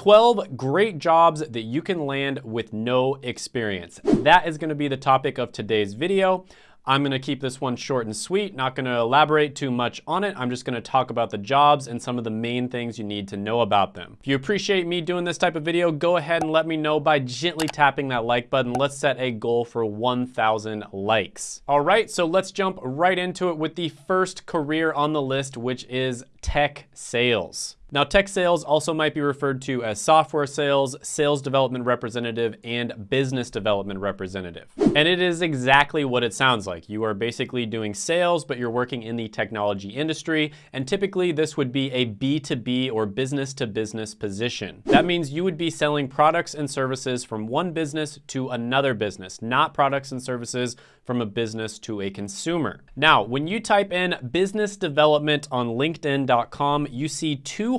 12 great jobs that you can land with no experience. That is gonna be the topic of today's video. I'm gonna keep this one short and sweet, not gonna elaborate too much on it. I'm just gonna talk about the jobs and some of the main things you need to know about them. If you appreciate me doing this type of video, go ahead and let me know by gently tapping that like button. Let's set a goal for 1,000 likes. All right, so let's jump right into it with the first career on the list, which is tech sales. Now, tech sales also might be referred to as software sales, sales development representative, and business development representative. And it is exactly what it sounds like. You are basically doing sales, but you're working in the technology industry. And typically this would be a B2B or business to business position. That means you would be selling products and services from one business to another business, not products and services from a business to a consumer. Now, when you type in business development on LinkedIn.com, you see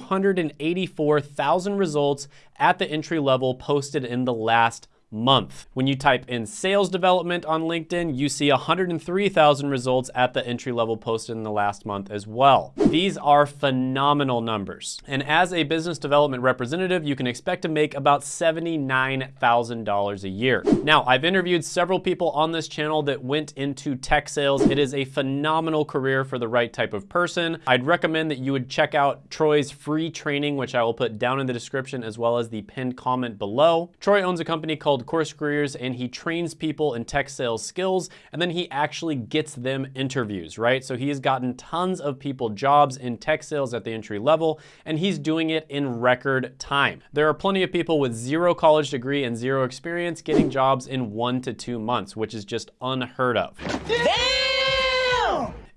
284,000 results at the entry level posted in the last month. When you type in sales development on LinkedIn, you see 103,000 results at the entry level posted in the last month as well. These are phenomenal numbers. And as a business development representative, you can expect to make about $79,000 a year. Now, I've interviewed several people on this channel that went into tech sales. It is a phenomenal career for the right type of person. I'd recommend that you would check out Troy's free training, which I will put down in the description as well as the pinned comment below. Troy owns a company called Course Careers and he trains people in tech sales skills and then he actually gets them interviews, right? So he has gotten tons of people jobs in tech sales at the entry level and he's doing it in record time. There are plenty of people with zero college degree and zero experience getting jobs in one to two months, which is just unheard of. Damn!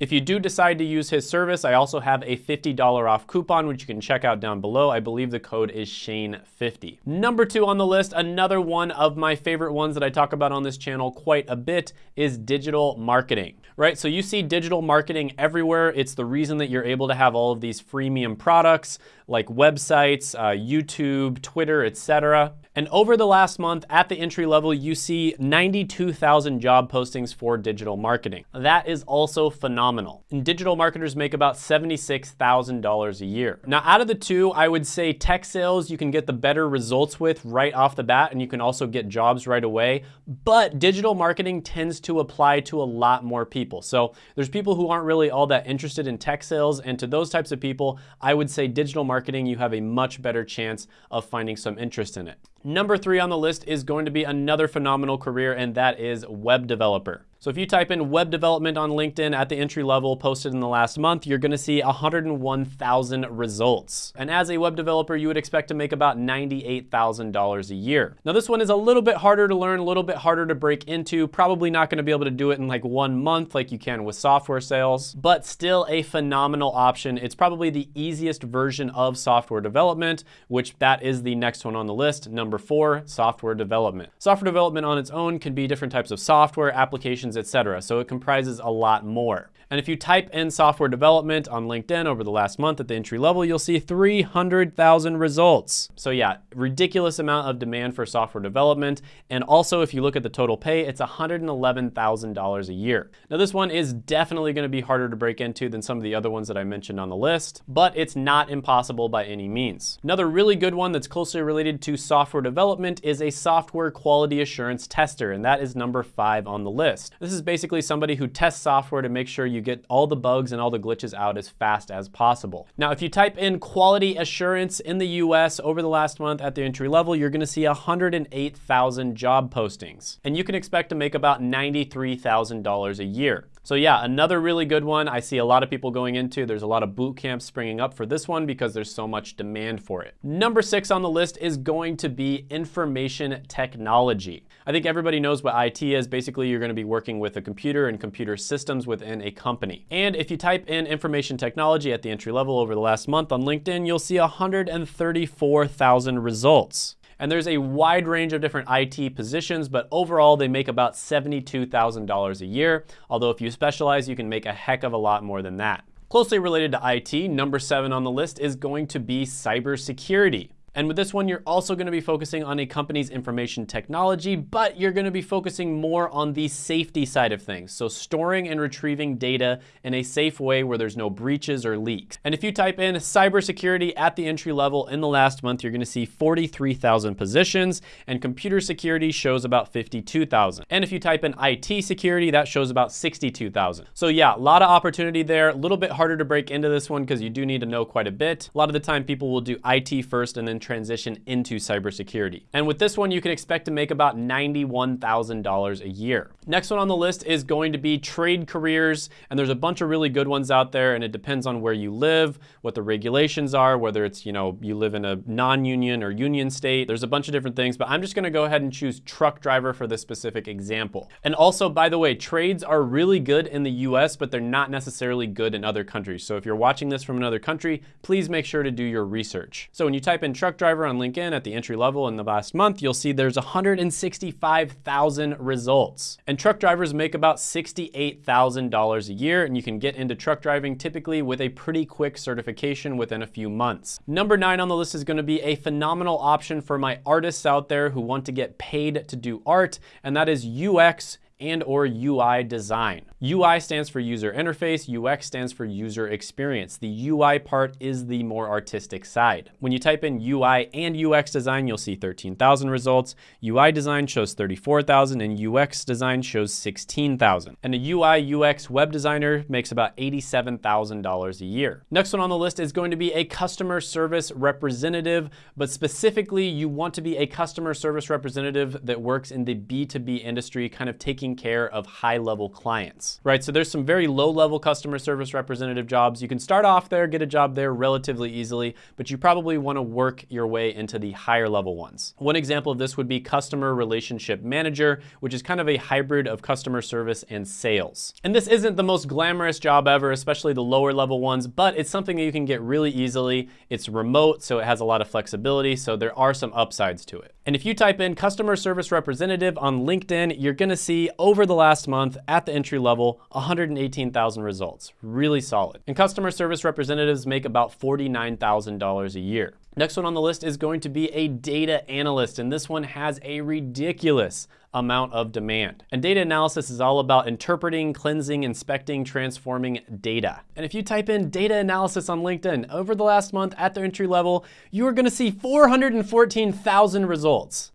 If you do decide to use his service, I also have a $50 off coupon, which you can check out down below. I believe the code is Shane50. Number two on the list, another one of my favorite ones that I talk about on this channel quite a bit is digital marketing, right? So you see digital marketing everywhere. It's the reason that you're able to have all of these freemium products like websites, uh, YouTube, Twitter, etc. And over the last month at the entry level, you see 92,000 job postings for digital marketing. That is also phenomenal. And digital marketers make about $76,000 a year. Now, out of the two, I would say tech sales you can get the better results with right off the bat, and you can also get jobs right away. But digital marketing tends to apply to a lot more people. So there's people who aren't really all that interested in tech sales, and to those types of people, I would say digital marketing, you have a much better chance of finding some interest in it. Number three on the list is going to be another phenomenal career, and that is web developer. So if you type in web development on LinkedIn at the entry level posted in the last month, you're gonna see 101,000 results. And as a web developer, you would expect to make about $98,000 a year. Now this one is a little bit harder to learn, a little bit harder to break into, probably not gonna be able to do it in like one month like you can with software sales, but still a phenomenal option. It's probably the easiest version of software development, which that is the next one on the list. Number four, software development. Software development on its own can be different types of software, applications, etc. So it comprises a lot more. And if you type in software development on LinkedIn over the last month at the entry level, you'll see 300,000 results. So yeah, ridiculous amount of demand for software development. And also if you look at the total pay, it's $111,000 a year. Now this one is definitely gonna be harder to break into than some of the other ones that I mentioned on the list, but it's not impossible by any means. Another really good one that's closely related to software development is a software quality assurance tester, and that is number five on the list. This is basically somebody who tests software to make sure you get all the bugs and all the glitches out as fast as possible. Now, if you type in quality assurance in the US over the last month at the entry level, you're gonna see 108,000 job postings. And you can expect to make about $93,000 a year. So yeah, another really good one I see a lot of people going into. There's a lot of boot camps springing up for this one because there's so much demand for it. Number six on the list is going to be information technology. I think everybody knows what IT is. Basically, you're gonna be working with a computer and computer systems within a company. And if you type in information technology at the entry level over the last month on LinkedIn, you'll see 134,000 results. And there's a wide range of different IT positions, but overall they make about $72,000 a year. Although if you specialize, you can make a heck of a lot more than that. Closely related to IT, number seven on the list is going to be cybersecurity. And with this one, you're also gonna be focusing on a company's information technology, but you're gonna be focusing more on the safety side of things. So storing and retrieving data in a safe way where there's no breaches or leaks. And if you type in cybersecurity at the entry level in the last month, you're gonna see 43,000 positions and computer security shows about 52,000. And if you type in IT security, that shows about 62,000. So yeah, a lot of opportunity there. A little bit harder to break into this one because you do need to know quite a bit. A lot of the time people will do IT first and then transition into cybersecurity. And with this one, you can expect to make about $91,000 a year. Next one on the list is going to be trade careers. And there's a bunch of really good ones out there and it depends on where you live, what the regulations are, whether it's, you know, you live in a non-union or union state. There's a bunch of different things, but I'm just gonna go ahead and choose truck driver for this specific example. And also, by the way, trades are really good in the US, but they're not necessarily good in other countries. So if you're watching this from another country, please make sure to do your research. So when you type in truck driver on LinkedIn at the entry level in the last month, you'll see there's 165,000 results. And truck drivers make about $68,000 a year, and you can get into truck driving typically with a pretty quick certification within a few months. Number nine on the list is gonna be a phenomenal option for my artists out there who want to get paid to do art, and that is UX and or UI design. UI stands for user interface, UX stands for user experience. The UI part is the more artistic side. When you type in UI and UX design, you'll see 13,000 results. UI design shows 34,000 and UX design shows 16,000. And a UI UX web designer makes about $87,000 a year. Next one on the list is going to be a customer service representative, but specifically you want to be a customer service representative that works in the B2B industry, kind of taking care of high level clients right? So there's some very low level customer service representative jobs. You can start off there, get a job there relatively easily, but you probably wanna work your way into the higher level ones. One example of this would be customer relationship manager, which is kind of a hybrid of customer service and sales. And this isn't the most glamorous job ever, especially the lower level ones, but it's something that you can get really easily. It's remote, so it has a lot of flexibility, so there are some upsides to it. And if you type in customer service representative on LinkedIn, you're gonna see over the last month at the entry level, level, 118,000 results, really solid. And customer service representatives make about $49,000 a year. Next one on the list is going to be a data analyst, and this one has a ridiculous amount of demand. And data analysis is all about interpreting, cleansing, inspecting, transforming data. And if you type in data analysis on LinkedIn over the last month at the entry level, you are gonna see 414,000 results.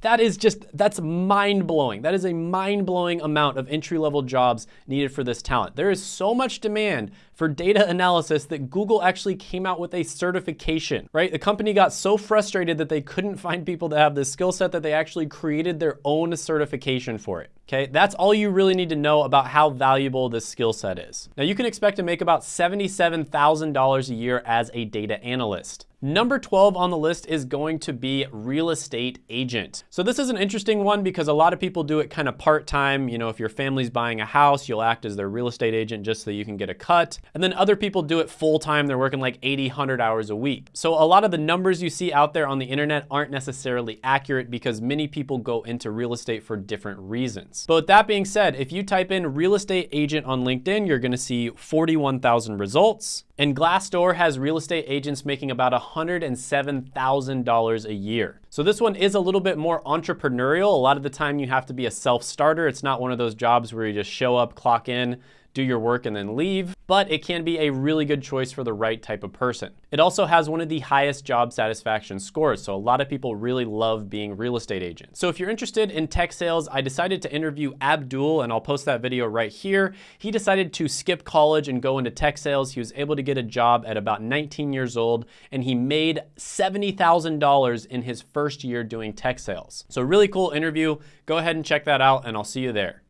That is just, that's mind blowing. That is a mind blowing amount of entry level jobs needed for this talent. There is so much demand for data analysis that Google actually came out with a certification, right? The company got so frustrated that they couldn't find people to have this skill set that they actually created their own certification for it. Okay, that's all you really need to know about how valuable this skill set is. Now you can expect to make about $77,000 a year as a data analyst. Number 12 on the list is going to be real estate agent. So this is an interesting one because a lot of people do it kind of part-time. You know, if your family's buying a house, you'll act as their real estate agent just so you can get a cut. And then other people do it full-time. They're working like 80, 100 hours a week. So a lot of the numbers you see out there on the internet aren't necessarily accurate because many people go into real estate for different reasons. But with that being said, if you type in real estate agent on LinkedIn, you're gonna see 41,000 results. And Glassdoor has real estate agents making about $107,000 a year. So this one is a little bit more entrepreneurial. A lot of the time you have to be a self-starter. It's not one of those jobs where you just show up, clock in, do your work and then leave, but it can be a really good choice for the right type of person. It also has one of the highest job satisfaction scores, so a lot of people really love being real estate agents. So if you're interested in tech sales, I decided to interview Abdul, and I'll post that video right here. He decided to skip college and go into tech sales. He was able to get a job at about 19 years old, and he made $70,000 in his first year doing tech sales. So really cool interview. Go ahead and check that out, and I'll see you there.